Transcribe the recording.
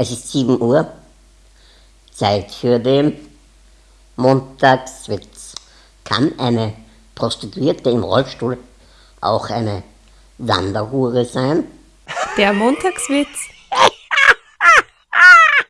Es ist 7 Uhr. Zeit für den Montagswitz. Kann eine Prostituierte im Rollstuhl auch eine Wanderhure sein? Der Montagswitz